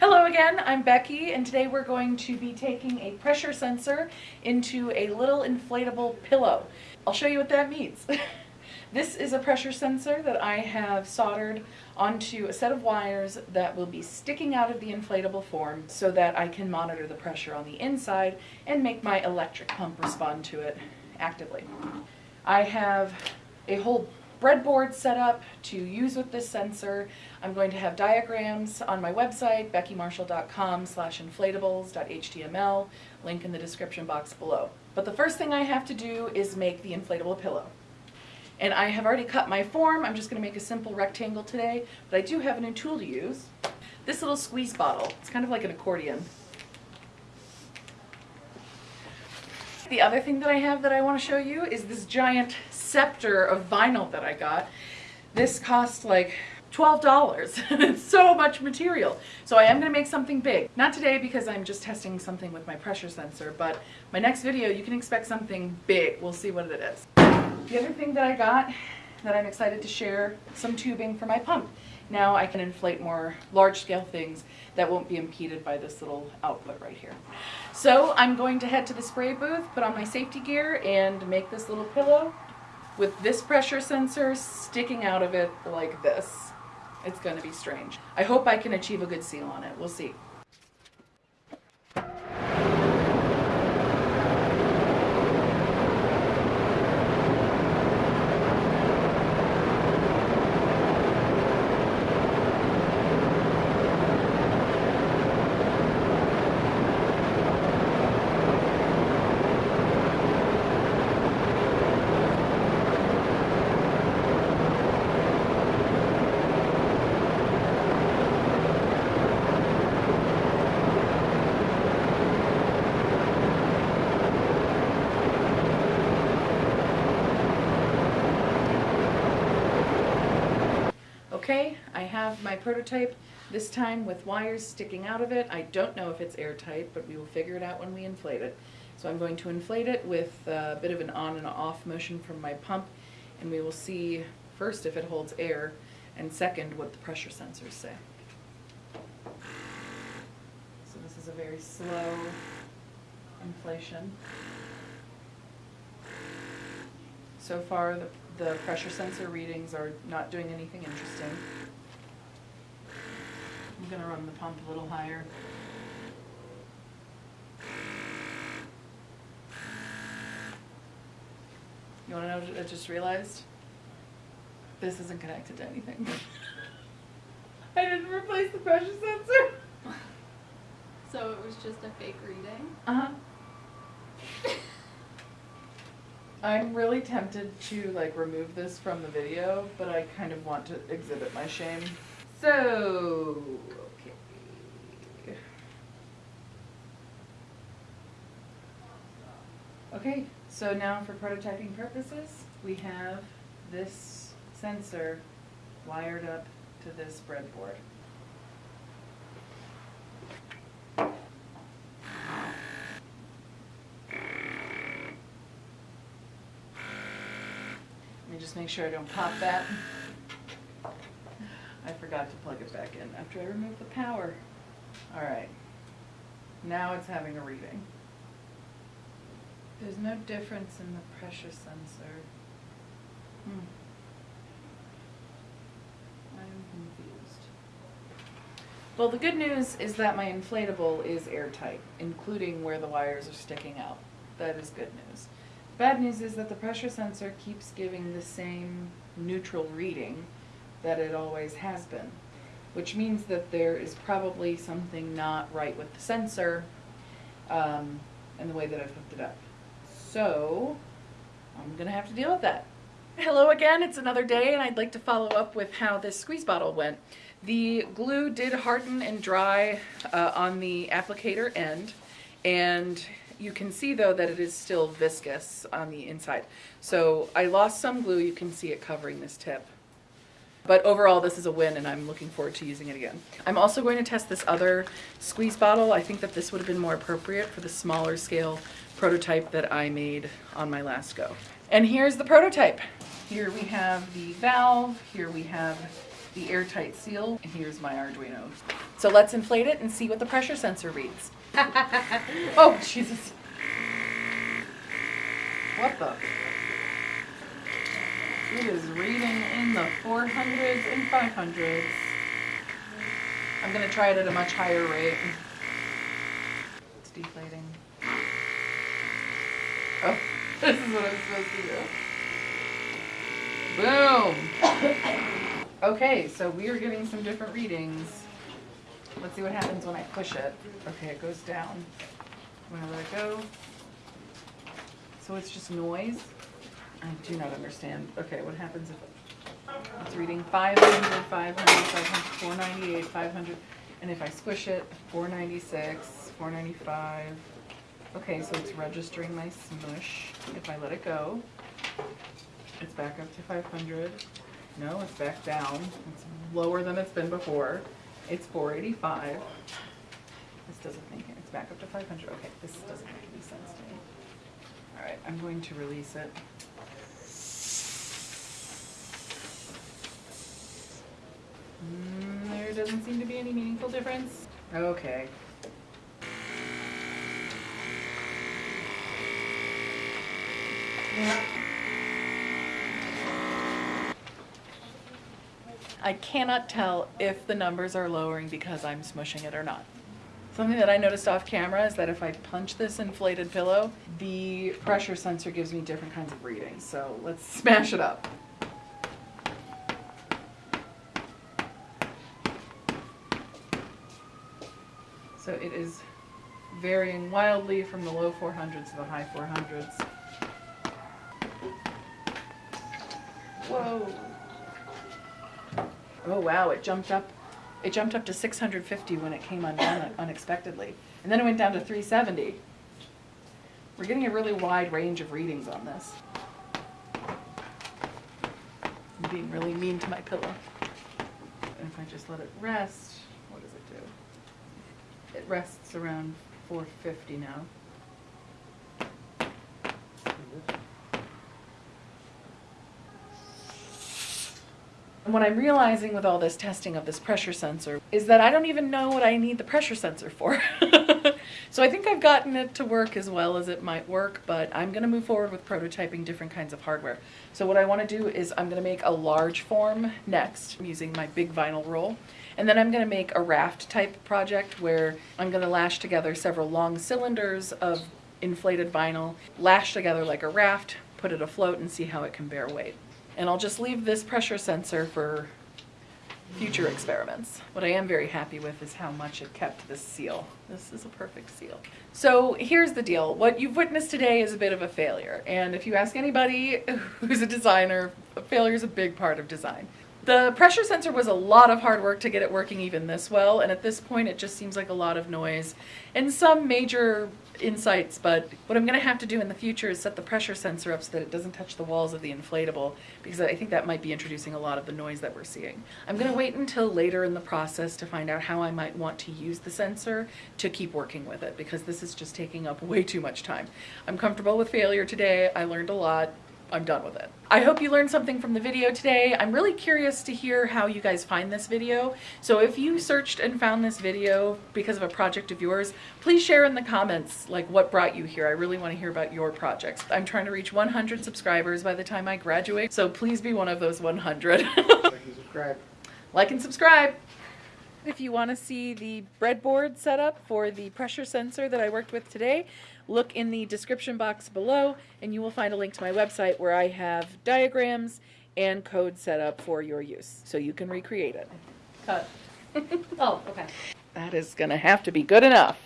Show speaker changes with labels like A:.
A: Hello again, I'm Becky and today we're going to be taking a pressure sensor into a little inflatable pillow. I'll show you what that means. this is a pressure sensor that I have soldered onto a set of wires that will be sticking out of the inflatable form so that I can monitor the pressure on the inside and make my electric pump respond to it actively. I have a whole breadboard set up to use with this sensor. I'm going to have diagrams on my website, beckymarshall.com slash inflatables.html, link in the description box below. But the first thing I have to do is make the inflatable pillow. And I have already cut my form, I'm just going to make a simple rectangle today, but I do have a new tool to use. This little squeeze bottle, it's kind of like an accordion. The other thing that I have that I want to show you is this giant scepter of vinyl that I got. This cost like $12. it's so much material. So I am going to make something big. Not today because I'm just testing something with my pressure sensor, but my next video you can expect something big. We'll see what it is. The other thing that I got that I'm excited to share, some tubing for my pump. Now I can inflate more large scale things that won't be impeded by this little output right here. So I'm going to head to the spray booth, put on my safety gear and make this little pillow with this pressure sensor sticking out of it like this. It's going to be strange. I hope I can achieve a good seal on it. We'll see. Okay, I have my prototype, this time with wires sticking out of it. I don't know if it's airtight, but we will figure it out when we inflate it. So I'm going to inflate it with a bit of an on and off motion from my pump, and we will see first if it holds air, and second what the pressure sensors say. So this is a very slow inflation. So far, the the pressure sensor readings are not doing anything interesting. I'm going to run the pump a little higher. You want to know what I just realized? This isn't connected to anything. I didn't replace the pressure sensor.
B: So it was just a fake reading?
A: Uh-huh. I'm really tempted to like remove this from the video, but I kind of want to exhibit my shame. So, okay. Okay, so now for prototyping purposes, we have this sensor wired up to this breadboard. Just make sure I don't pop that. I forgot to plug it back in after I removed the power. All right, now it's having a reading. There's no difference in the pressure sensor. Hmm. I'm confused. Well, the good news is that my inflatable is airtight, including where the wires are sticking out. That is good news. Bad news is that the pressure sensor keeps giving the same neutral reading that it always has been, which means that there is probably something not right with the sensor um, and the way that I've hooked it up. So I'm going to have to deal with that. Hello again, it's another day and I'd like to follow up with how this squeeze bottle went. The glue did harden and dry uh, on the applicator end and you can see though that it is still viscous on the inside. So I lost some glue, you can see it covering this tip. But overall, this is a win and I'm looking forward to using it again. I'm also going to test this other squeeze bottle. I think that this would have been more appropriate for the smaller scale prototype that I made on my last go. And here's the prototype. Here we have the valve, here we have the airtight seal, and here's my Arduino. So let's inflate it and see what the pressure sensor reads. oh, Jesus. What the? It is reading in the 400s and 500s. I'm gonna try it at a much higher rate. It's deflating. Oh, this is what I'm supposed to do. Boom! Okay, so we are getting some different readings. Let's see what happens when I push it. Okay, it goes down. When I'm gonna let it go. So it's just noise? I do not understand. Okay, what happens if it's reading 500, 500, 500, 498, 500, and if I squish it, 496, 495. Okay, so it's registering my smush. If I let it go, it's back up to 500. No, it's back down. It's lower than it's been before. It's 485. This doesn't make it, it's back up to 500. Okay, this doesn't make any sense to me. All right, I'm going to release it. Mm, there doesn't seem to be any meaningful difference. Okay. I cannot tell if the numbers are lowering because I'm smushing it or not. Something that I noticed off camera is that if I punch this inflated pillow, the pressure sensor gives me different kinds of readings. So let's smash it up. So it is varying wildly from the low 400s to the high 400s. Whoa. Oh wow, it jumped up. It jumped up to 650 when it came undone unexpectedly. And then it went down to 370. We're getting a really wide range of readings on this. I'm being really mean to my pillow. And if I just let it rest, what does it do? It rests around 450 now. What I'm realizing with all this testing of this pressure sensor is that I don't even know what I need the pressure sensor for. so I think I've gotten it to work as well as it might work, but I'm going to move forward with prototyping different kinds of hardware. So what I want to do is I'm going to make a large form next using my big vinyl roll. And then I'm going to make a raft type project where I'm going to lash together several long cylinders of inflated vinyl, lash together like a raft, put it afloat and see how it can bear weight. And I'll just leave this pressure sensor for future experiments. What I am very happy with is how much it kept this seal. This is a perfect seal. So here's the deal. What you've witnessed today is a bit of a failure. And if you ask anybody who's a designer, failure is a big part of design. The pressure sensor was a lot of hard work to get it working even this well, and at this point it just seems like a lot of noise and some major insights, but what I'm going to have to do in the future is set the pressure sensor up so that it doesn't touch the walls of the inflatable, because I think that might be introducing a lot of the noise that we're seeing. I'm going to wait until later in the process to find out how I might want to use the sensor to keep working with it, because this is just taking up way too much time. I'm comfortable with failure today. I learned a lot. I'm done with it. I hope you learned something from the video today. I'm really curious to hear how you guys find this video. So if you searched and found this video because of a project of yours, please share in the comments like what brought you here. I really want to hear about your projects. I'm trying to reach 100 subscribers by the time I graduate, so please be one of those 100.
C: Like and subscribe.
A: like and subscribe. If you want to see the breadboard setup for the pressure sensor that I worked with today, look in the description box below and you will find a link to my website where I have diagrams and code set up for your use so you can recreate it. Cut.
D: Oh, okay.
A: That is going to have to be good enough.